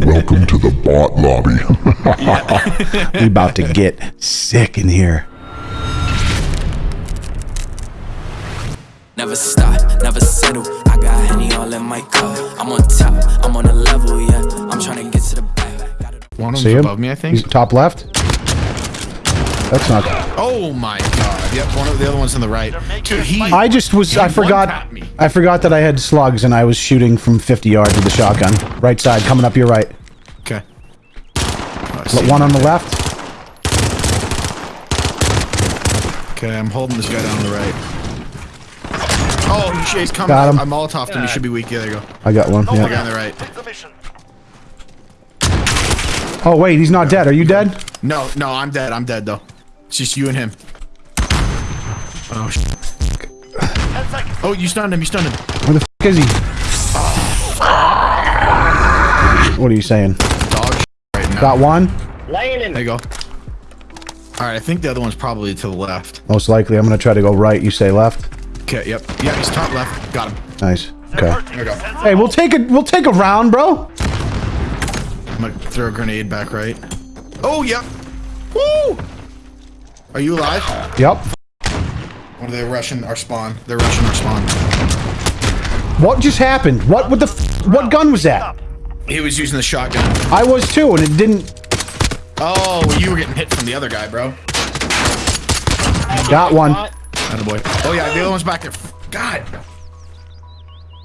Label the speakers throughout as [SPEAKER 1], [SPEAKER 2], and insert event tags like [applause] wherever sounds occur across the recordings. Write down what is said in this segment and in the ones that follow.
[SPEAKER 1] Welcome to the bot lobby. [laughs]
[SPEAKER 2] we about to get sick in here.
[SPEAKER 3] Never stop, never settle. I got Henny all in my cup. I'm on top, I'm on a level, yeah. I'm trying to get to the back.
[SPEAKER 4] One of
[SPEAKER 2] See
[SPEAKER 4] them's
[SPEAKER 2] him?
[SPEAKER 4] above me, I
[SPEAKER 2] He's
[SPEAKER 4] think.
[SPEAKER 2] top left. That's not.
[SPEAKER 4] Oh my god. Yep, one of the other one's on the right. Dude, he.
[SPEAKER 2] I just was, I forgot, I forgot that I had slugs and I was shooting from 50 yards with the shotgun. Right side, coming up your right.
[SPEAKER 4] Okay.
[SPEAKER 2] Oh, but one on the left.
[SPEAKER 4] Okay, I'm holding this guy down on the right. Oh, he- he's coming.
[SPEAKER 2] Got him.
[SPEAKER 4] I Molotoved him. He should be weak. Yeah, there you go.
[SPEAKER 2] I got one.
[SPEAKER 4] yeah The guy
[SPEAKER 2] Yeah.
[SPEAKER 4] on the right.
[SPEAKER 2] Oh wait, he's not dead. Are you dead?
[SPEAKER 4] No, no, I'm dead. I'm dead though. It's just you and him. Oh. sh- Oh, you stunned him. You stunned him.
[SPEAKER 2] Where the f is he? What are you saying?
[SPEAKER 4] Dog sh- right now.
[SPEAKER 2] Got one.
[SPEAKER 4] There you go. All right, I think the other one's probably to the left.
[SPEAKER 2] Most likely, I'm gonna try to go right. You say left.
[SPEAKER 4] Okay, yep. Yeah, he's top left. Got him.
[SPEAKER 2] Nice. Okay.
[SPEAKER 4] There we go.
[SPEAKER 2] Hey, we'll take a we'll take a round, bro.
[SPEAKER 4] I'm gonna throw a grenade back right. Oh, yep. Woo! Are you alive?
[SPEAKER 2] Yep.
[SPEAKER 4] Or are they rushing our spawn? They're rushing our spawn.
[SPEAKER 2] What just happened? What with the f what gun was that?
[SPEAKER 4] He was using the shotgun.
[SPEAKER 2] I was too, and it didn't.
[SPEAKER 4] Oh, you were getting hit from the other guy, bro.
[SPEAKER 2] Got one.
[SPEAKER 4] Oh boy. Oh yeah, the other one's back there. God.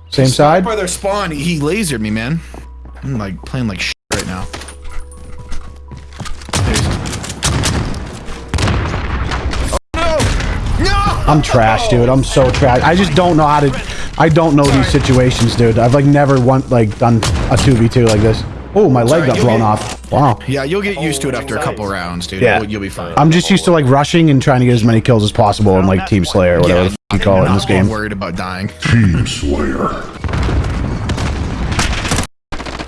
[SPEAKER 2] Same side.
[SPEAKER 4] By their spawn, he lasered me, man. I'm like playing like
[SPEAKER 2] I'm trash, dude. I'm so trash. I just don't know how to. I don't know these situations, dude. I've like never want like done a two v two like this. Oh, my leg
[SPEAKER 4] Sorry,
[SPEAKER 2] got blown
[SPEAKER 4] get-
[SPEAKER 2] off. Wow.
[SPEAKER 4] Yeah, you'll get used to it after a couple rounds, dude.
[SPEAKER 2] Yeah.
[SPEAKER 4] You'll, you'll be fine.
[SPEAKER 2] I'm just used to like rushing and trying to get as many kills as possible in like Team Slayer or whatever the f- you call it in
[SPEAKER 4] I'm
[SPEAKER 2] this game.
[SPEAKER 4] worried about dying.
[SPEAKER 1] Team Slayer.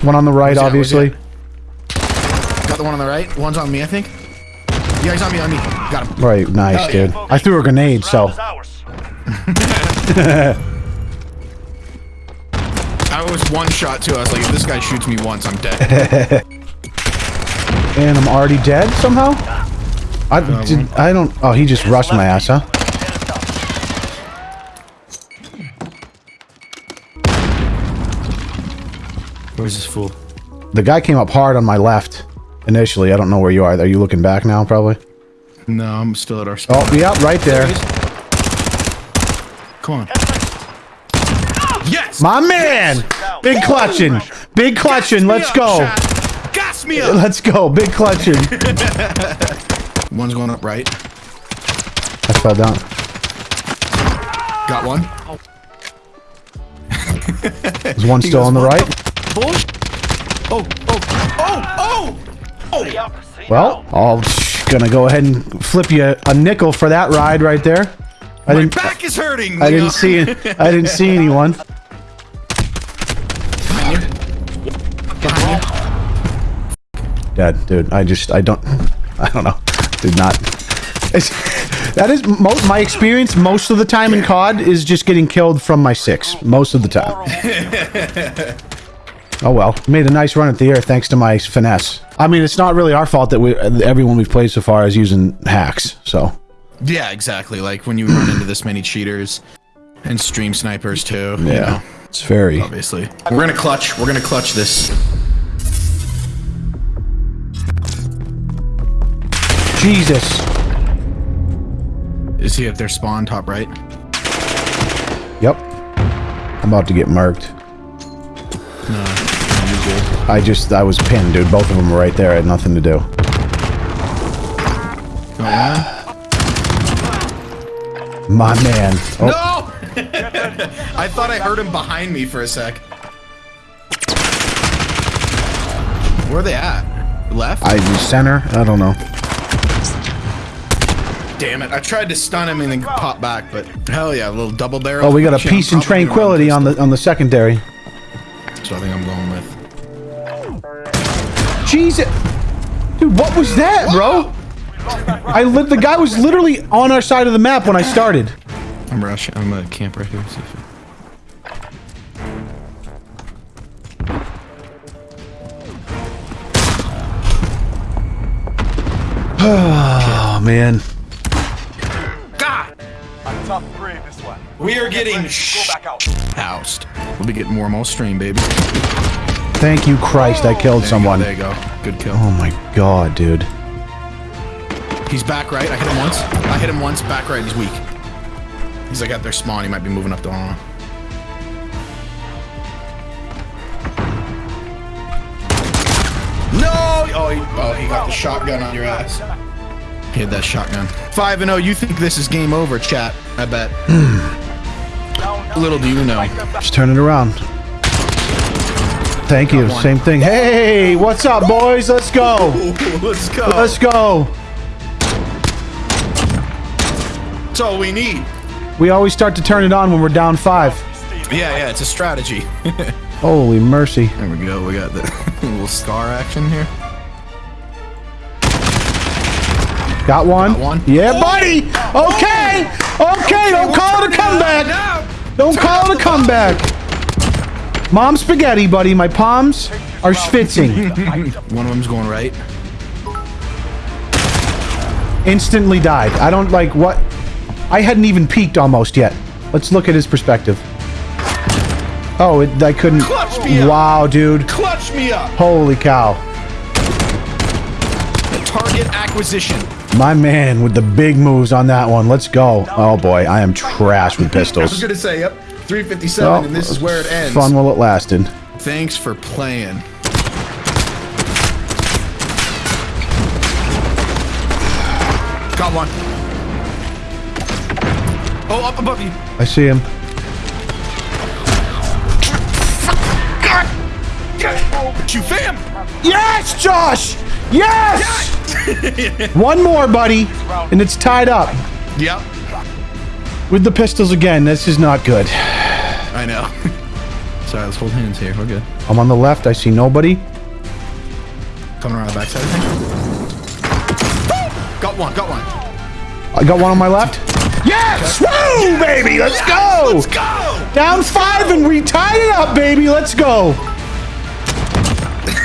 [SPEAKER 2] One on the right,
[SPEAKER 4] Where's he at? Where's he
[SPEAKER 2] obviously.
[SPEAKER 4] Got the one on the right. One's on me, I think. Yeah, he's on me. On me. Got him.
[SPEAKER 2] Right, nice,
[SPEAKER 4] Hell yeah.
[SPEAKER 2] dude. I threw a grenade, so [laughs]
[SPEAKER 4] I was one shot too. I was like, if this guy shoots me once, I'm dead. [laughs]
[SPEAKER 2] and I'm already dead somehow. I did. I don't. Oh, he just rushed my ass, huh?
[SPEAKER 4] Where's this fool?
[SPEAKER 2] The guy came up hard on my left initially. I don't know where you are. Are you looking back now? Probably.
[SPEAKER 4] No, I'm still at our spawn.
[SPEAKER 2] Oh, yeah, right there.
[SPEAKER 4] Come on. Yes!
[SPEAKER 2] My man! Big clutching. Big clutching. Let's go.
[SPEAKER 4] Gas me up!
[SPEAKER 2] Let's go. Big clutching. [laughs]
[SPEAKER 4] One's going up right.
[SPEAKER 2] I fell down.
[SPEAKER 4] Got one.
[SPEAKER 2] There's one [laughs] still on the
[SPEAKER 4] "What
[SPEAKER 2] right.
[SPEAKER 4] Bull. Oh, oh, oh, oh! Oh.
[SPEAKER 2] Well, I'm gonna go ahead and flip you a nickel for that ride right there. I
[SPEAKER 4] My
[SPEAKER 2] didn't.
[SPEAKER 4] back is hurting!
[SPEAKER 2] I didn't see. I didn't see anyone. Dead, dude. I just. I don't. I don't know. Did not. It's, that is most my experience. Most of the time in COD is just getting killed from my six. Most of the time. [laughs] Oh well, made a nice run at the air thanks to my finesse. I mean, it's not really our fault that we everyone we've played so far is using hacks. So
[SPEAKER 4] Yeah, exactly. Like when you run into this many cheaters and stream snipers too. you know,
[SPEAKER 2] it's very.
[SPEAKER 4] obviously. We're gonna clutch. We're gonna clutch this.
[SPEAKER 2] Jesus.
[SPEAKER 4] Is he at their spawn top right?
[SPEAKER 2] Yep. I'm about to get marked. I just, I was pinned, dude. Both of them were right there. I had nothing to do. My man. Oh,
[SPEAKER 4] No! [laughs] I thought I heard him behind me for a sec. Where are they at? Left?
[SPEAKER 2] I center. I don't know.
[SPEAKER 4] Damn it. I tried to stun him and then pop back, but hell yeah, a little double barrel.
[SPEAKER 2] Oh, we got a peace and
[SPEAKER 4] probably gonna run
[SPEAKER 2] tranquility on the on the secondary.
[SPEAKER 4] So I think I'm going with.
[SPEAKER 2] Jesus. Dude, what was that, bro? I lit. The guy was literally on our side of the map when I started.
[SPEAKER 4] I'm rushing. I'm a camp right here. See if
[SPEAKER 2] Oh man.
[SPEAKER 4] God.
[SPEAKER 5] Three this one.
[SPEAKER 4] We are getting
[SPEAKER 5] Go out.
[SPEAKER 4] housed. We'll be getting warm all stream, baby.
[SPEAKER 2] Thank you, Christ! I oh, killed
[SPEAKER 4] There
[SPEAKER 2] someone.
[SPEAKER 4] Go, there you go. Good kill.
[SPEAKER 2] Oh my god, dude.
[SPEAKER 4] He's back right. I hit him once. I hit him once. Back right. He's weak. He's like at their spawn. He might be moving up the line. No! Oh he, oh, he got the shotgun on your ass. He had that shotgun. 5 and 0. You think this is game over, chat? I bet. [sighs] Little do you know.
[SPEAKER 2] Just turn it around. Thank you. Same thing. Hey, what's up, boys? Let's go. [laughs]
[SPEAKER 4] Let's go.
[SPEAKER 2] Let's go.
[SPEAKER 4] That's all we need.
[SPEAKER 2] We always start to turn it on when we're down five.
[SPEAKER 4] Yeah, yeah. It's a strategy. [laughs]
[SPEAKER 2] Holy mercy.
[SPEAKER 4] There we go. We got the [laughs] little scar action here.
[SPEAKER 2] Got one.
[SPEAKER 4] Got one.
[SPEAKER 2] Yeah, buddy. Oh! Okay. Oh! Okay. Don't call it a comeback. Don't call it a comeback. Mom spaghetti, buddy. My palms are schwitzing. [laughs]
[SPEAKER 4] One of them's going right.
[SPEAKER 2] Instantly died. I don't like what. I hadn't even peeked almost yet. Let's look at his perspective. Oh, it, I couldn't.
[SPEAKER 4] Clutch me up.
[SPEAKER 2] Wow, dude.
[SPEAKER 4] Clutch me up.
[SPEAKER 2] Holy cow.
[SPEAKER 4] Target acquisition.
[SPEAKER 2] My man with the big moves on that one. Let's go. Oh boy, I am trash with pistols. [laughs]
[SPEAKER 4] I was gonna say, yep, 357,
[SPEAKER 2] Well,
[SPEAKER 4] and this is where it ends.
[SPEAKER 2] Fun while it lasted.
[SPEAKER 4] Thanks for playing. Got one. Oh, up above you.
[SPEAKER 2] I see him.
[SPEAKER 4] You fam.
[SPEAKER 2] Yes, Josh! Yes! [laughs] One more, buddy, and it's tied up
[SPEAKER 4] Yep.
[SPEAKER 2] with the pistols again. This is not good.
[SPEAKER 4] I know. [laughs] Sorry, let's hold hands here. We're good.
[SPEAKER 2] I'm on the left. I see nobody.
[SPEAKER 4] Coming around the backside, I think. Got one. Got one.
[SPEAKER 2] I got one on my left. Yes! Woo, baby! Let's go!
[SPEAKER 4] Let's go.
[SPEAKER 2] Down five, and we tied it up, baby. Let's go. [laughs]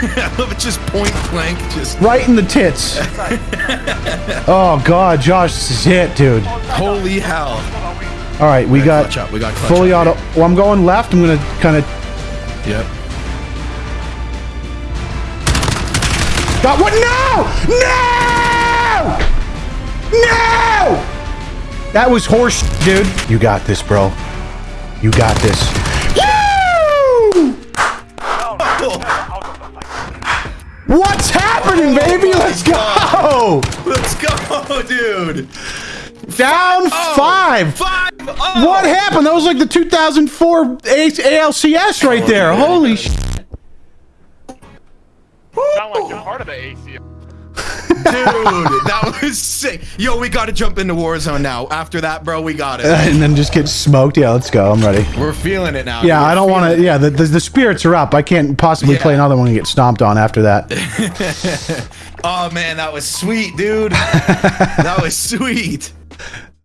[SPEAKER 4] I love it. Just point blank. Just
[SPEAKER 2] Right in the tits. [laughs] oh God, Josh, this is it, dude.
[SPEAKER 4] holy hell.
[SPEAKER 2] All right, we got
[SPEAKER 4] clutch up, we got clutch
[SPEAKER 2] fully
[SPEAKER 4] up.
[SPEAKER 2] auto. Well, I'm going left. I'm gonna kind of
[SPEAKER 4] Yep.
[SPEAKER 2] got one. No! No! No! That was horse, dude. You got this, bro. You got this. Woo! What's happening, oh baby? Let's go!
[SPEAKER 4] Let's go, dude.
[SPEAKER 2] Down oh, five.
[SPEAKER 4] Five. Oh.
[SPEAKER 2] What happened? That was like the 2004 A- ALCS right there. Oh, Holy shit.
[SPEAKER 5] Sound like you're part of the ACL.
[SPEAKER 4] Dude, that was sick. Yo, we gotta jump into Warzone now. After that, bro, we got it. [laughs]
[SPEAKER 2] And then just get smoked. Yeah, let's go. I'm ready.
[SPEAKER 4] We're feeling it now.
[SPEAKER 2] Yeah,
[SPEAKER 4] dude.
[SPEAKER 2] I don't want to. Yeah, the, the the spirits are up. I can't possibly
[SPEAKER 4] Yeah.
[SPEAKER 2] play another one and get stomped on after that. [laughs]
[SPEAKER 4] Oh man, that was sweet, dude. [laughs] that was sweet.